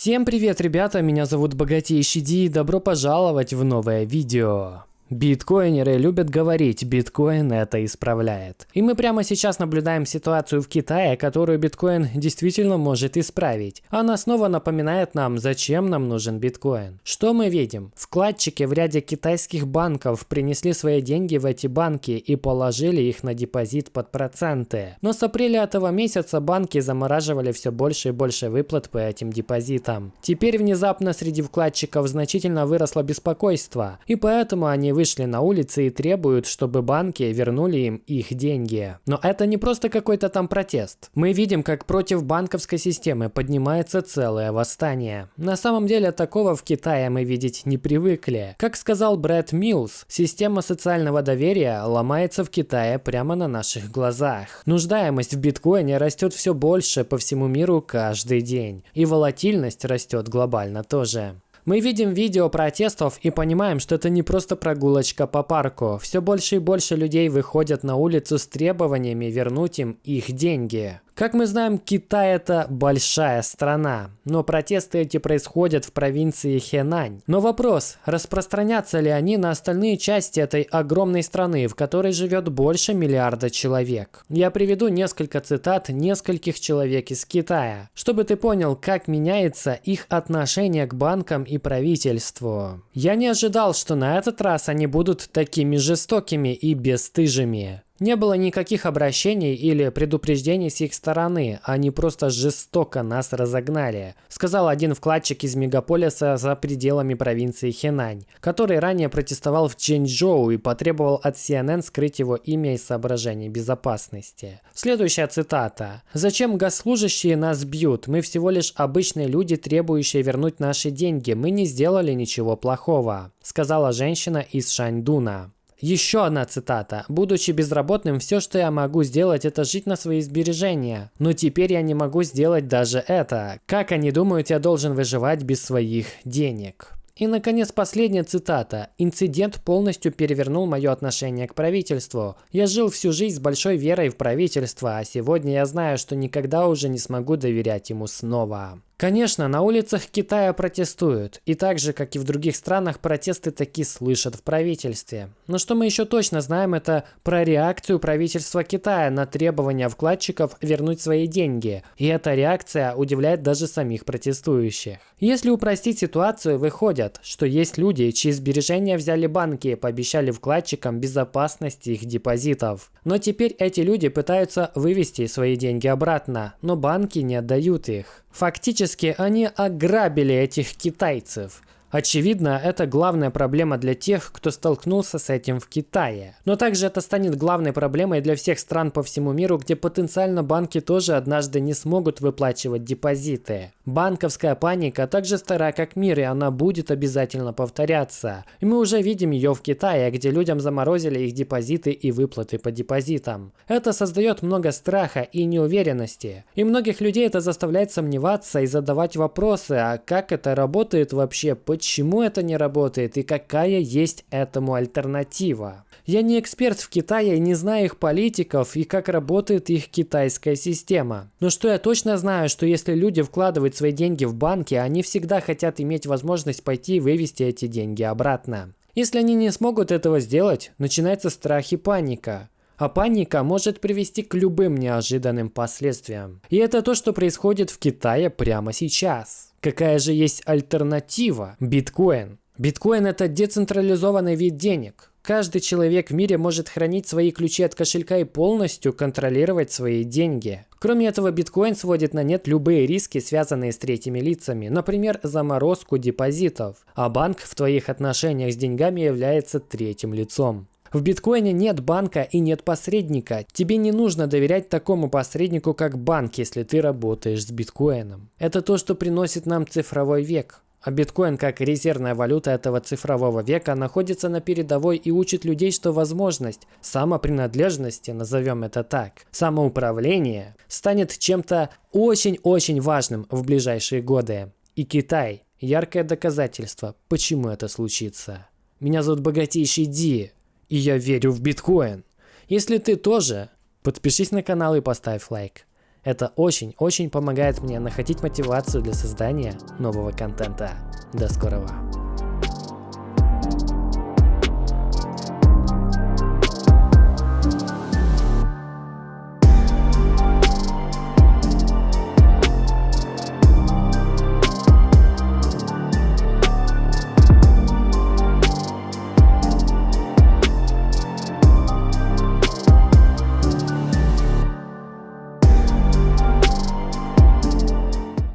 Всем привет, ребята, меня зовут Богатейший Ди и добро пожаловать в новое видео. Биткоинеры любят говорить, биткоин это исправляет. И мы прямо сейчас наблюдаем ситуацию в Китае, которую биткоин действительно может исправить. Она снова напоминает нам, зачем нам нужен биткоин. Что мы видим? Вкладчики в ряде китайских банков принесли свои деньги в эти банки и положили их на депозит под проценты. Но с апреля этого месяца банки замораживали все больше и больше выплат по этим депозитам. Теперь внезапно среди вкладчиков значительно выросло беспокойство, и поэтому они вышли на улицы и требуют, чтобы банки вернули им их деньги. Но это не просто какой-то там протест. Мы видим, как против банковской системы поднимается целое восстание. На самом деле такого в Китае мы видеть не привыкли. Как сказал Брэд Милс, система социального доверия ломается в Китае прямо на наших глазах. Нуждаемость в биткоине растет все больше по всему миру каждый день. И волатильность растет глобально тоже. Мы видим видео протестов и понимаем, что это не просто прогулочка по парку. Все больше и больше людей выходят на улицу с требованиями вернуть им их деньги. Как мы знаем, Китай это большая страна, но протесты эти происходят в провинции Хэнань. Но вопрос, распространятся ли они на остальные части этой огромной страны, в которой живет больше миллиарда человек? Я приведу несколько цитат нескольких человек из Китая, чтобы ты понял, как меняется их отношение к банкам и правительству. Я не ожидал, что на этот раз они будут такими жестокими и бесстыжими. Не было никаких обращений или предупреждений с их стороны, они просто жестоко нас разогнали, сказал один вкладчик из мегаполиса за пределами провинции Хэнань, который ранее протестовал в Чэньчжоу и потребовал от CNN скрыть его имя из соображений безопасности. Следующая цитата. «Зачем госслужащие нас бьют? Мы всего лишь обычные люди, требующие вернуть наши деньги. Мы не сделали ничего плохого», сказала женщина из Шаньдуна. Еще одна цитата. «Будучи безработным, все, что я могу сделать, это жить на свои сбережения. Но теперь я не могу сделать даже это. Как они думают, я должен выживать без своих денег?» И, наконец, последняя цитата. «Инцидент полностью перевернул мое отношение к правительству. Я жил всю жизнь с большой верой в правительство, а сегодня я знаю, что никогда уже не смогу доверять ему снова». Конечно, на улицах Китая протестуют, и так же, как и в других странах, протесты таки слышат в правительстве. Но что мы еще точно знаем, это про реакцию правительства Китая на требования вкладчиков вернуть свои деньги. И эта реакция удивляет даже самих протестующих. Если упростить ситуацию, выходит, что есть люди, чьи сбережения взяли банки и пообещали вкладчикам безопасность их депозитов. Но теперь эти люди пытаются вывести свои деньги обратно, но банки не отдают их. Фактически они ограбили этих китайцев. Очевидно, это главная проблема для тех, кто столкнулся с этим в Китае. Но также это станет главной проблемой для всех стран по всему миру, где потенциально банки тоже однажды не смогут выплачивать депозиты. Банковская паника также стара как мир, и она будет обязательно повторяться. И мы уже видим ее в Китае, где людям заморозили их депозиты и выплаты по депозитам. Это создает много страха и неуверенности. И многих людей это заставляет сомневаться и задавать вопросы, а как это работает вообще, это не работает и какая есть этому альтернатива. Я не эксперт в Китае и не знаю их политиков и как работает их китайская система. Но что я точно знаю, что если люди вкладывают свои деньги в банки, они всегда хотят иметь возможность пойти и вывести эти деньги обратно. Если они не смогут этого сделать, начинается страх и паника. А паника может привести к любым неожиданным последствиям. И это то, что происходит в Китае прямо сейчас. Какая же есть альтернатива? Биткоин. Биткоин это децентрализованный вид денег. Каждый человек в мире может хранить свои ключи от кошелька и полностью контролировать свои деньги. Кроме этого, биткоин сводит на нет любые риски, связанные с третьими лицами, например, заморозку депозитов. А банк в твоих отношениях с деньгами является третьим лицом. В биткоине нет банка и нет посредника. Тебе не нужно доверять такому посреднику, как банк, если ты работаешь с биткоином. Это то, что приносит нам цифровой век. А биткоин как резервная валюта этого цифрового века находится на передовой и учит людей, что возможность самопринадлежности, назовем это так, самоуправления, станет чем-то очень-очень важным в ближайшие годы. И Китай – яркое доказательство, почему это случится. Меня зовут Богатейший Ди и я верю в биткоин. Если ты тоже, подпишись на канал и поставь лайк. Это очень-очень помогает мне находить мотивацию для создания нового контента. До скорого!